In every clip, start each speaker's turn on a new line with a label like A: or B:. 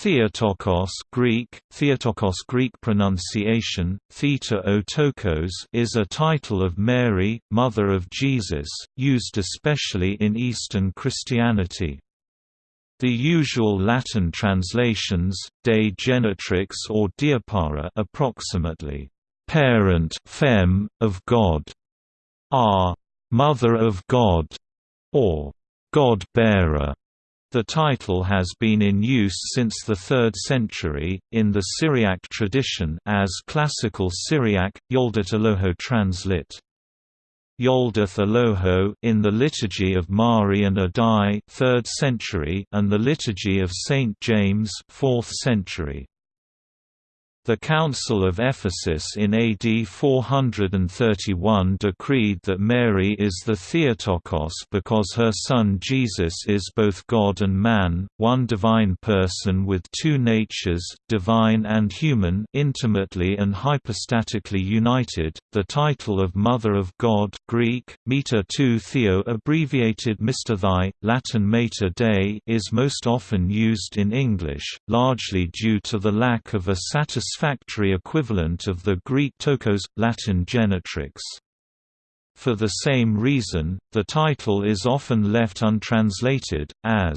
A: Theotokos Greek, Theotokos Greek pronunciation, Theta Otokos is a title of Mary, Mother of Jesus, used especially in Eastern Christianity. The usual Latin translations, Dei Genetrix or Deipara approximately, "'parent fem, of God' are "'Mother of God' or "'God-bearer' The title has been in use since the 3rd century, in the Syriac tradition as Classical Syriac, Yoldath Eloho translit. Yoldath Eloho in the Liturgy of Mari and Addai 3rd century and the Liturgy of St. James 4th century. The Council of Ephesus in AD 431 decreed that Mary is the Theotokos because her son Jesus is both God and man, one divine person with two natures, divine and human, intimately and hypostatically united. The title of Mother of God (Greek: Mater tou Theo, abbreviated Mr. Thy, Latin Mater Dei) is most often used in English, largely due to the lack of a satisfactory satisfactory equivalent of the Greek tokos, Latin genetrix. For the same reason, the title is often left untranslated, as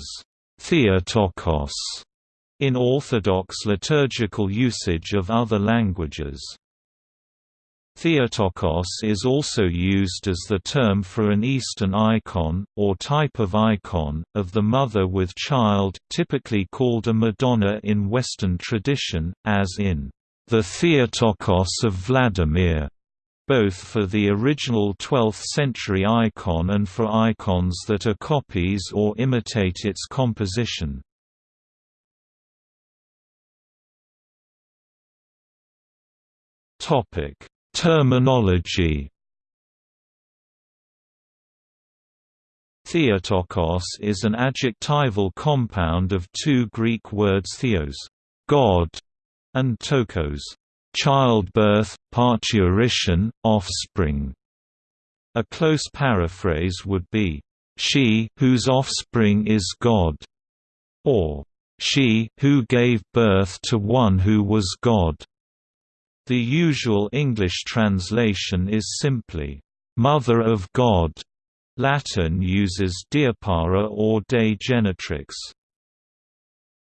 A: Theotokos in Orthodox liturgical usage of other languages. Theotokos is also used as the term for an Eastern icon, or type of icon, of the mother with child, typically called a Madonna in Western tradition, as in the Theotokos of Vladimir, both for the original 12th-century icon and for icons that are copies or imitate its composition. Topic: Terminology. Theotokos is an adjectival compound of two Greek words theos, God, and tokos, childbirth, parturition, offspring. A close paraphrase would be, she whose offspring is God, or she who gave birth to one who was God. The usual English translation is simply, Mother of God. Latin uses Deipara or Dei Genetrix.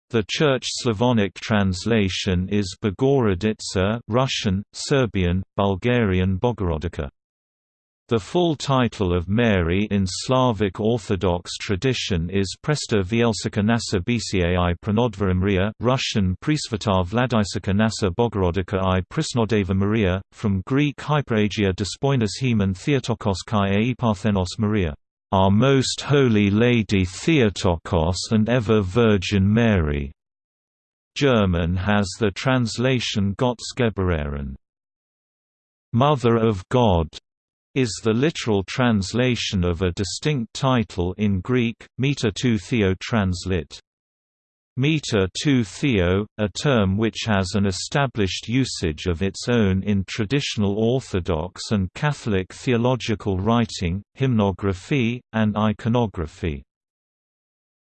A: The Church Slavonic translation is Bogorodica Russian, Serbian, Bulgarian Bogorodica. The full title of Mary in Slavic Orthodox tradition is Presta Vielsica Nasa Bcai Pranodvara Maria Russian Presvata Vladisica Nasa Bogorodica i Prisnodeva Maria, from Greek Hyperagia Despoinos Heman Theotokos Kai Parthenos Maria our Most Holy Lady Theotokos and Ever Virgin Mary. German has the translation Gottesgebärerin. Mother of God is the literal translation of a distinct title in Greek, Meta tou Theo translit. Meter tou Theo, a term which has an established usage of its own in traditional Orthodox and Catholic theological writing, hymnography, and iconography.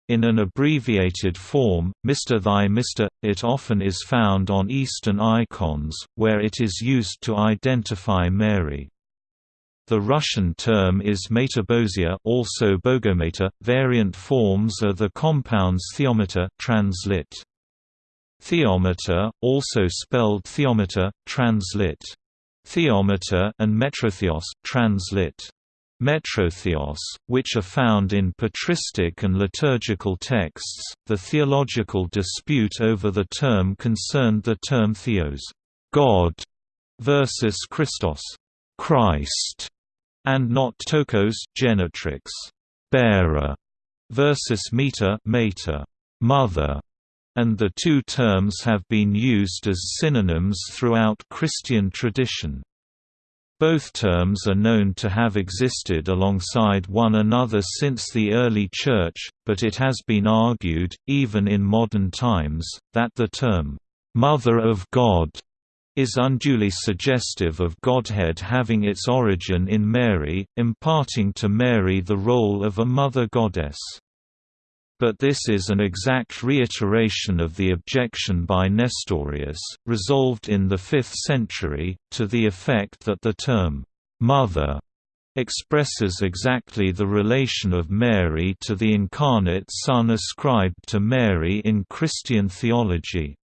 A: In an abbreviated form, Mr. Thy Mr. It often is found on Eastern icons, where it is used to identify Mary. The Russian term is metabosia also bogometa. Variant forms are the compounds theometer translit. Theometer, also spelled theometer, translit. Theometer and metrotheos, translit. Metrotheos, which are found in patristic and liturgical texts. The theological dispute over the term concerned the term theos, God, versus Christos, Christ and not tokos genetrix bearer versus meter mater mother and the two terms have been used as synonyms throughout Christian tradition. Both terms are known to have existed alongside one another since the early Church, but it has been argued, even in modern times, that the term, "'Mother of God' is unduly suggestive of Godhead having its origin in Mary, imparting to Mary the role of a mother goddess. But this is an exact reiteration of the objection by Nestorius, resolved in the 5th century, to the effect that the term, "'mother' expresses exactly the relation of Mary to the incarnate Son ascribed to Mary in Christian theology.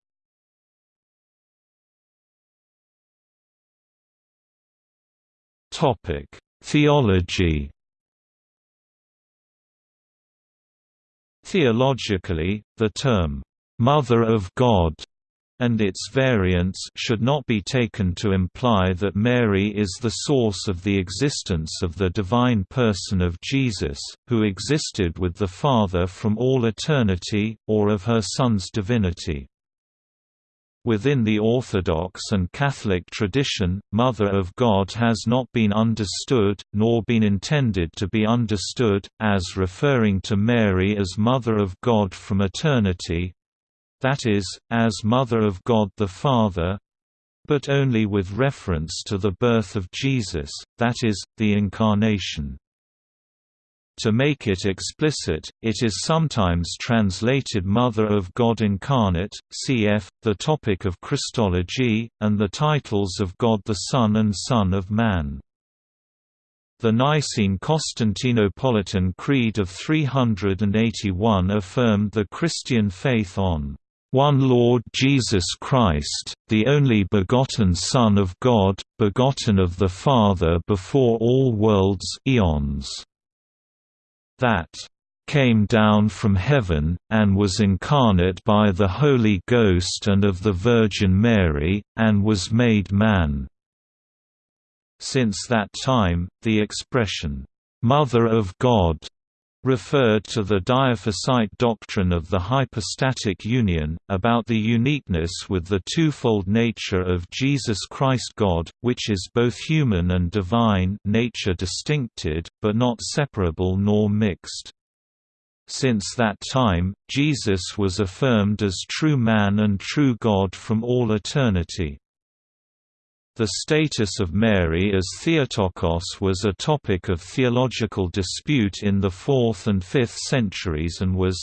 A: Theology Theologically, the term, "'Mother of God' and its variants should not be taken to imply that Mary is the source of the existence of the divine person of Jesus, who existed with the Father from all eternity, or of her Son's divinity. Within the Orthodox and Catholic tradition, Mother of God has not been understood, nor been intended to be understood, as referring to Mary as Mother of God from eternity, that is, as Mother of God the Father, but only with reference to the birth of Jesus, that is, the Incarnation. To make it explicit, it is sometimes translated Mother of God Incarnate, cf. the topic of Christology, and the titles of God the Son and Son of Man. The Nicene Constantinopolitan Creed of 381 affirmed the Christian faith on one Lord Jesus Christ, the only begotten Son of God, begotten of the Father before all worlds eons that came down from heaven, and was incarnate by the Holy Ghost and of the Virgin Mary, and was made man." Since that time, the expression, "'Mother of God' referred to the Dyophysite doctrine of the hypostatic union, about the uniqueness with the twofold nature of Jesus Christ God, which is both human and divine nature distincted, but not separable nor mixed. Since that time, Jesus was affirmed as true man and true God from all eternity. The status of Mary as Theotokos was a topic of theological dispute in the 4th and 5th centuries and was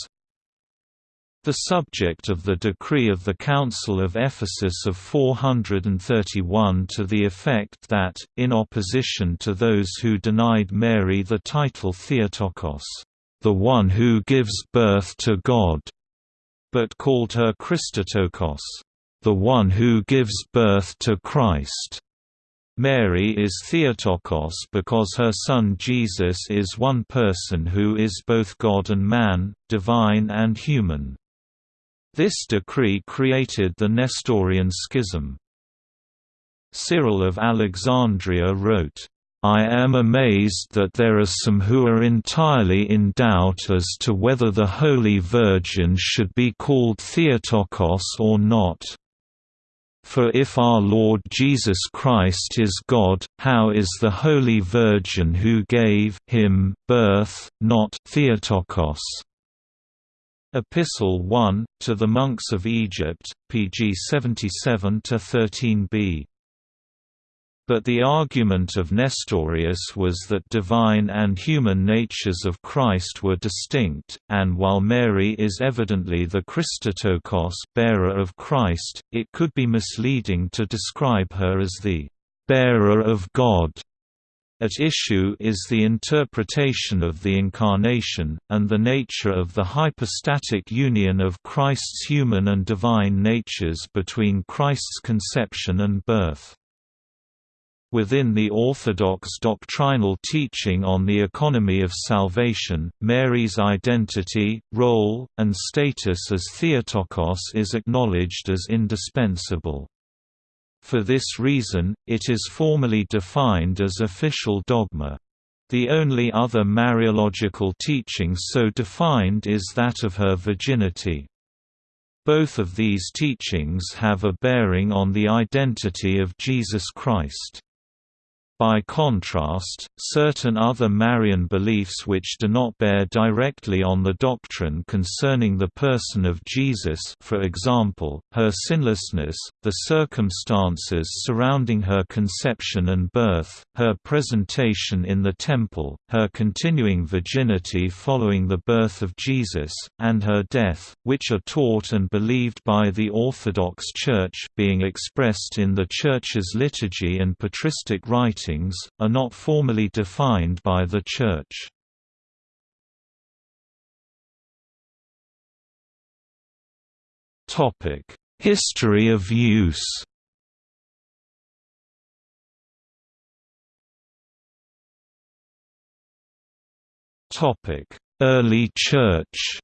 A: the subject of the decree of the Council of Ephesus of 431 to the effect that, in opposition to those who denied Mary the title Theotokos, the one who gives birth to God, but called her Christotokos, the one who gives birth to Christ. Mary is Theotokos because her son Jesus is one person who is both God and man, divine and human. This decree created the Nestorian schism. Cyril of Alexandria wrote, I am amazed that there are some who are entirely in doubt as to whether the Holy Virgin should be called Theotokos or not. For if our Lord Jesus Christ is God, how is the Holy Virgin who gave him birth, not Theotokos? Epistle 1, to the monks of Egypt, pg 77–13b but the argument of Nestorius was that divine and human natures of Christ were distinct, and while Mary is evidently the Christotokos bearer of Christ, it could be misleading to describe her as the bearer of God. At issue is the interpretation of the Incarnation, and the nature of the hypostatic union of Christ's human and divine natures between Christ's conception and birth. Within the Orthodox doctrinal teaching on the economy of salvation, Mary's identity, role, and status as Theotokos is acknowledged as indispensable. For this reason, it is formally defined as official dogma. The only other Mariological teaching so defined is that of her virginity. Both of these teachings have a bearing on the identity of Jesus Christ. By contrast, certain other Marian beliefs which do not bear directly on the doctrine concerning the person of Jesus for example, her sinlessness, the circumstances surrounding her conception and birth, her presentation in the temple, her continuing virginity following the birth of Jesus, and her death, which are taught and believed by the Orthodox Church being expressed in the Church's liturgy and patristic writings are not formally defined by the Church. History of use Early Church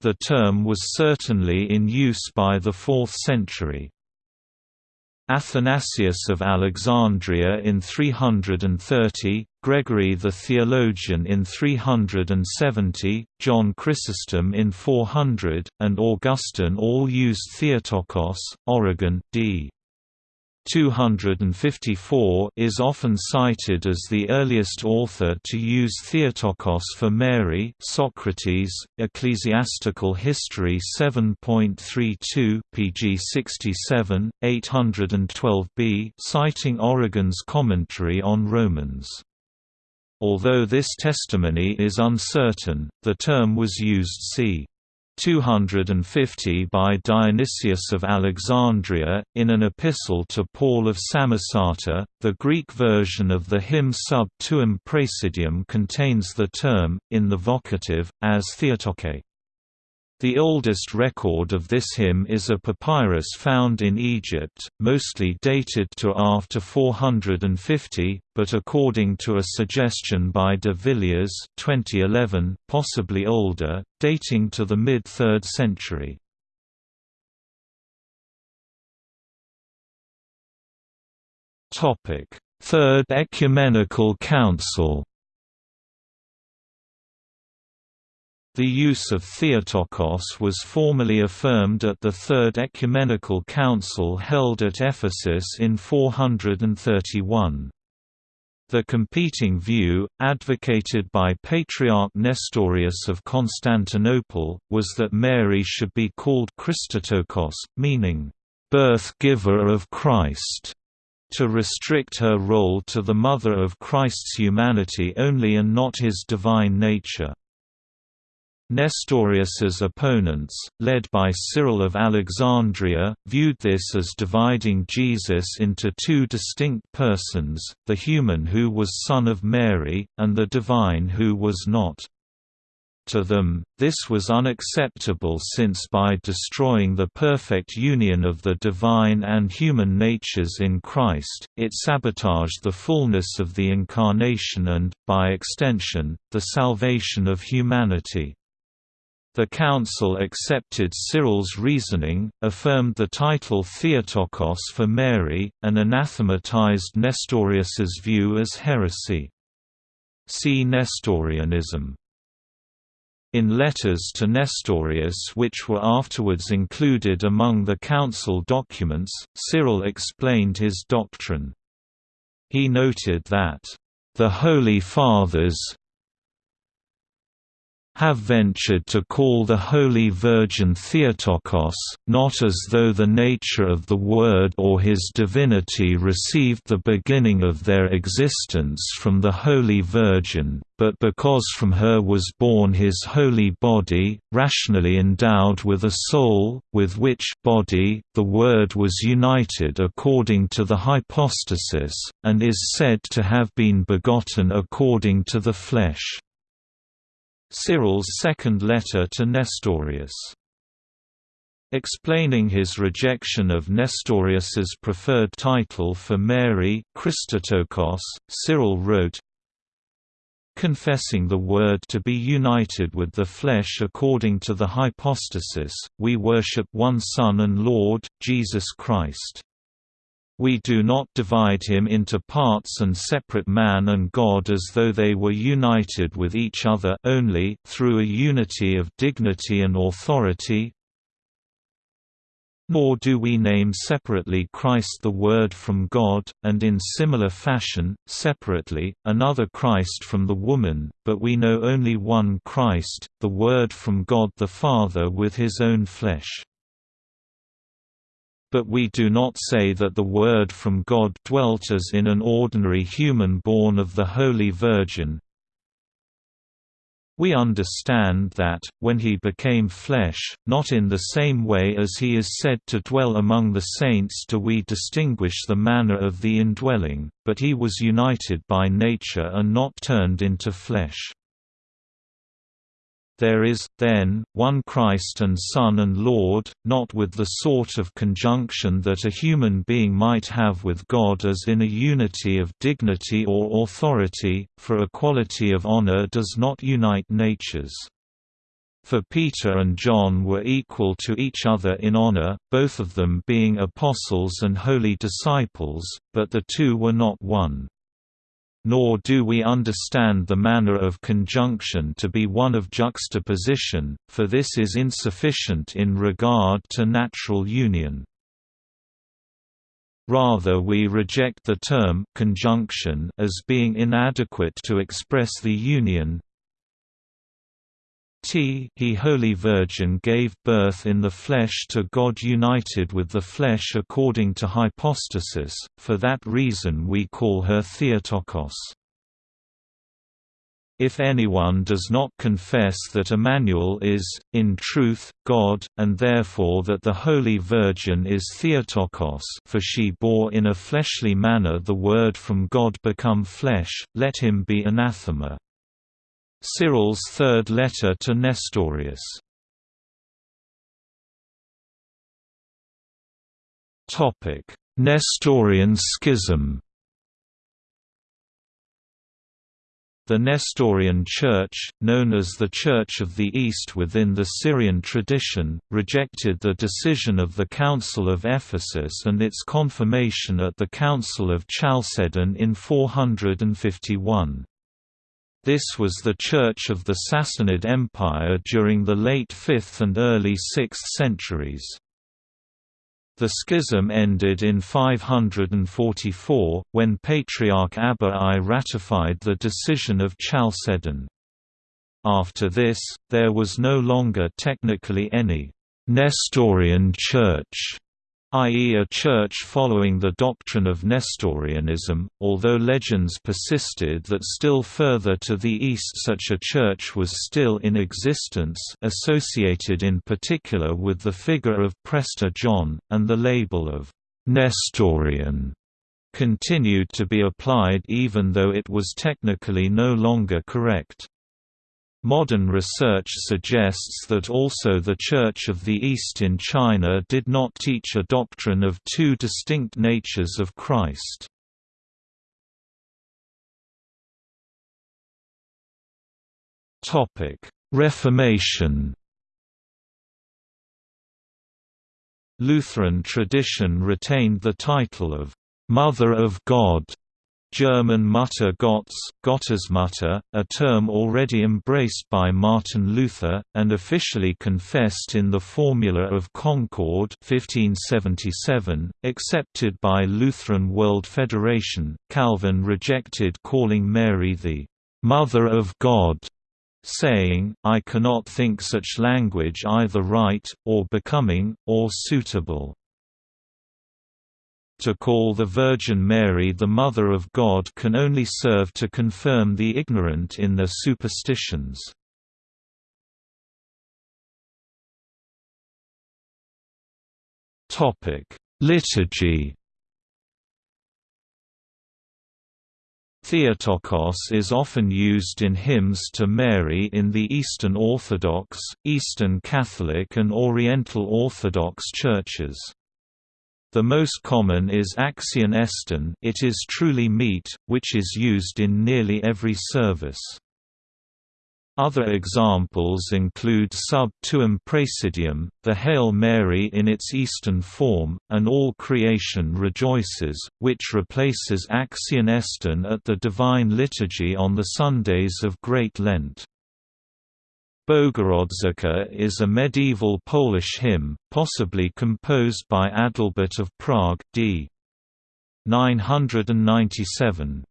A: The term was certainly in use by the 4th century. Athanasius of Alexandria in 330, Gregory the Theologian in 370, John Chrysostom in 400, and Augustine all used Theotokos, Origen, d. 254 is often cited as the earliest author to use Theotokos for Mary Socrates, Ecclesiastical History 7.32 pg 67, 812b citing Origen's commentary on Romans. Although this testimony is uncertain, the term was used c. 250 by Dionysius of Alexandria, in an epistle to Paul of Samosata. The Greek version of the hymn Sub tuum praesidium contains the term, in the vocative, as Theotoke. The oldest record of this hymn is a papyrus found in Egypt, mostly dated to after 450, but according to a suggestion by de Villiers 2011, possibly older, dating to the mid-3rd century. Third Ecumenical Council The use of Theotokos was formally affirmed at the Third Ecumenical Council held at Ephesus in 431. The competing view, advocated by Patriarch Nestorius of Constantinople, was that Mary should be called Christotokos, meaning, "...birth-giver of Christ", to restrict her role to the mother of Christ's humanity only and not his divine nature. Nestorius's opponents, led by Cyril of Alexandria, viewed this as dividing Jesus into two distinct persons, the human who was son of Mary, and the divine who was not. To them, this was unacceptable since by destroying the perfect union of the divine and human natures in Christ, it sabotaged the fullness of the Incarnation and, by extension, the salvation of humanity. The council accepted Cyril's reasoning, affirmed the title Theotokos for Mary, and anathematized Nestorius's view as heresy. See Nestorianism. In letters to Nestorius which were afterwards included among the council documents, Cyril explained his doctrine. He noted that, "...the Holy Fathers, have ventured to call the Holy Virgin Theotokos, not as though the nature of the Word or his divinity received the beginning of their existence from the Holy Virgin, but because from her was born his holy body, rationally endowed with a soul, with which body, the Word was united according to the hypostasis, and is said to have been begotten according to the flesh. Cyril's second letter to Nestorius. Explaining his rejection of Nestorius's preferred title for Mary, Christotokos, Cyril wrote, Confessing the Word to be united with the flesh according to the hypostasis, we worship one Son and Lord, Jesus Christ. We do not divide him into parts and separate man and God as though they were united with each other only through a unity of dignity and authority. Nor do we name separately Christ the Word from God, and in similar fashion, separately, another Christ from the woman, but we know only one Christ, the Word from God the Father with his own flesh. But we do not say that the Word from God dwelt as in an ordinary human born of the Holy Virgin, we understand that, when he became flesh, not in the same way as he is said to dwell among the saints do we distinguish the manner of the indwelling, but he was united by nature and not turned into flesh. There is, then, one Christ and Son and Lord, not with the sort of conjunction that a human being might have with God as in a unity of dignity or authority, for equality of honor does not unite natures. For Peter and John were equal to each other in honor, both of them being apostles and holy disciples, but the two were not one nor do we understand the manner of conjunction to be one of juxtaposition, for this is insufficient in regard to natural union. Rather we reject the term conjunction as being inadequate to express the union, T he Holy Virgin gave birth in the flesh to God united with the flesh according to hypostasis, for that reason we call her Theotokos. If anyone does not confess that Emmanuel is, in truth, God, and therefore that the Holy Virgin is Theotokos for she bore in a fleshly manner the Word from God become flesh, let him be anathema. Cyril's third letter to Nestorius. Topic: Nestorian schism The Nestorian Church, known as the Church of the East within the Syrian tradition, rejected the decision of the Council of Ephesus and its confirmation at the Council of Chalcedon in 451. This was the church of the Sassanid Empire during the late 5th and early 6th centuries. The schism ended in 544, when Patriarch Abba I ratified the decision of Chalcedon. After this, there was no longer technically any Nestorian Church i.e. a church following the doctrine of Nestorianism, although legends persisted that still further to the east such a church was still in existence associated in particular with the figure of Prester John, and the label of «Nestorian» continued to be applied even though it was technically no longer correct. Modern research suggests that also the Church of the East in China did not teach a doctrine of two distinct natures of Christ. Reformation Lutheran tradition retained the title of «Mother of God» German Mutter Gottes, Gottesmutter, a term already embraced by Martin Luther, and officially confessed in the Formula of Concord 1577, accepted by Lutheran World Federation. Calvin rejected calling Mary the Mother of God, saying, I cannot think such language either right, or becoming, or suitable. To call the Virgin Mary the Mother of God can only serve to confirm the ignorant in their superstitions. Liturgy Theotokos is often used in hymns to Mary in the Eastern Orthodox, Eastern Catholic and Oriental Orthodox churches. The most common is Axion Estin it is truly meet, which is used in nearly every service. Other examples include Sub Tuum Praesidium, the Hail Mary in its Eastern form, and All Creation Rejoices, which replaces Axion Estin at the Divine Liturgy on the Sundays of Great Lent. Bogurodzica is a medieval Polish hymn, possibly composed by Adalbert of Prague d. 997.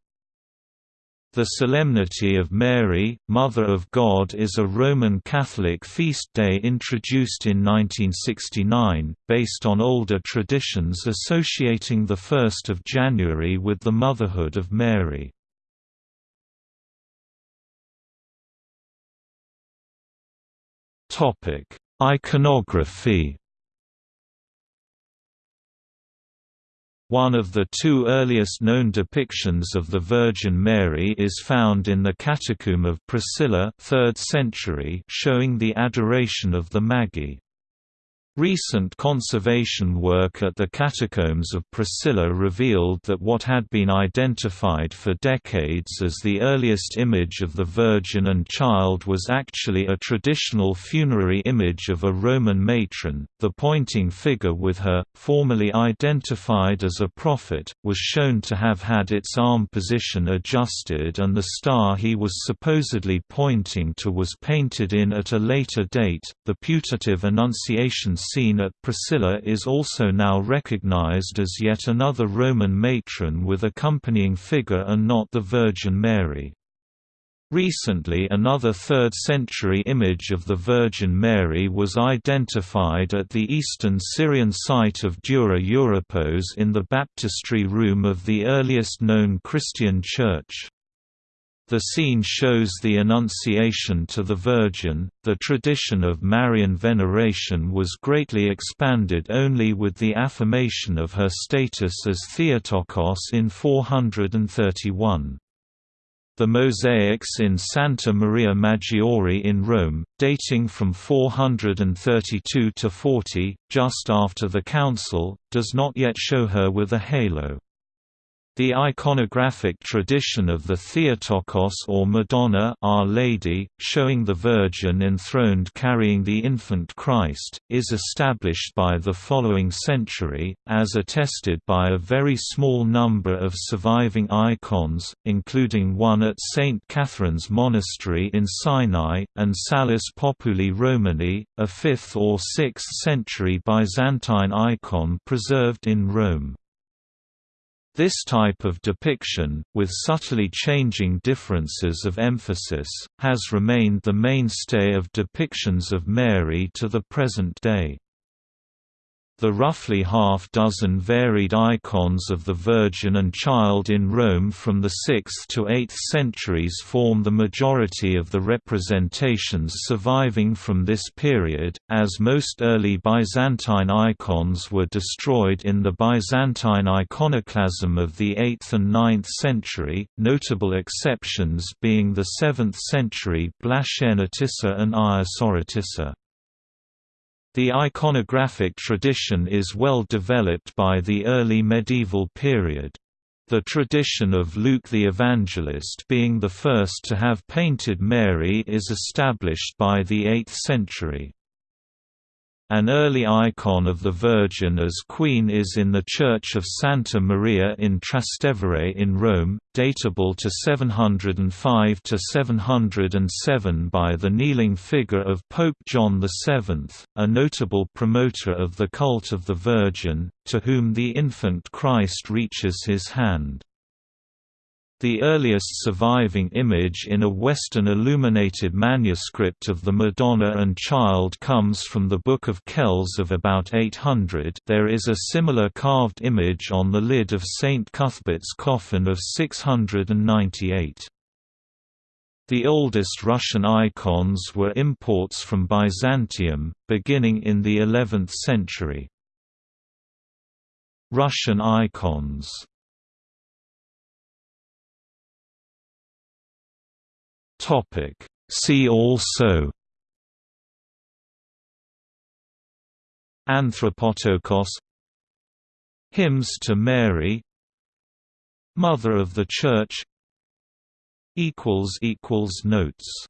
A: The Solemnity of Mary, Mother of God is a Roman Catholic feast day introduced in 1969, based on older traditions associating the 1st of January with the motherhood of Mary. Topic: Iconography. One of the two earliest known depictions of the Virgin Mary is found in the Catacomb of Priscilla 3rd century showing the adoration of the Magi. Recent conservation work at the Catacombs of Priscilla revealed that what had been identified for decades as the earliest image of the Virgin and Child was actually a traditional funerary image of a Roman matron. The pointing figure with her, formerly identified as a prophet, was shown to have had its arm position adjusted and the star he was supposedly pointing to was painted in at a later date. The putative Annunciation scene at Priscilla is also now recognized as yet another Roman matron with accompanying figure and not the Virgin Mary. Recently another 3rd-century image of the Virgin Mary was identified at the eastern Syrian site of Dura Europos in the baptistry room of the earliest known Christian church. The scene shows the Annunciation to the Virgin. The tradition of Marian veneration was greatly expanded only with the affirmation of her status as Theotokos in 431. The mosaics in Santa Maria Maggiore in Rome, dating from 432 to 40, just after the Council, does not yet show her with a halo. The iconographic tradition of the Theotokos or Madonna Our Lady, showing the Virgin enthroned carrying the infant Christ, is established by the following century, as attested by a very small number of surviving icons, including one at St. Catherine's Monastery in Sinai, and Salus Populi Romani, a 5th or 6th century Byzantine icon preserved in Rome. This type of depiction, with subtly changing differences of emphasis, has remained the mainstay of depictions of Mary to the present day. The roughly half-dozen varied icons of the Virgin and Child in Rome from the 6th to 8th centuries form the majority of the representations surviving from this period, as most early Byzantine icons were destroyed in the Byzantine iconoclasm of the 8th and 9th century, notable exceptions being the 7th century Blachernitissa and Hagia Soretissa. The iconographic tradition is well developed by the early medieval period. The tradition of Luke the Evangelist being the first to have painted Mary is established by the 8th century. An early icon of the Virgin as Queen is in the Church of Santa Maria in Trastevere in Rome, datable to 705–707 by the kneeling figure of Pope John VII, a notable promoter of the cult of the Virgin, to whom the infant Christ reaches his hand. The earliest surviving image in a Western illuminated manuscript of the Madonna and Child comes from the Book of Kells of about 800 there is a similar carved image on the lid of St. Cuthbert's coffin of 698. The oldest Russian icons were imports from Byzantium, beginning in the 11th century. Russian icons Topic. See also Anthropotokos Hymns to Mary Mother of the Church equals equals Notes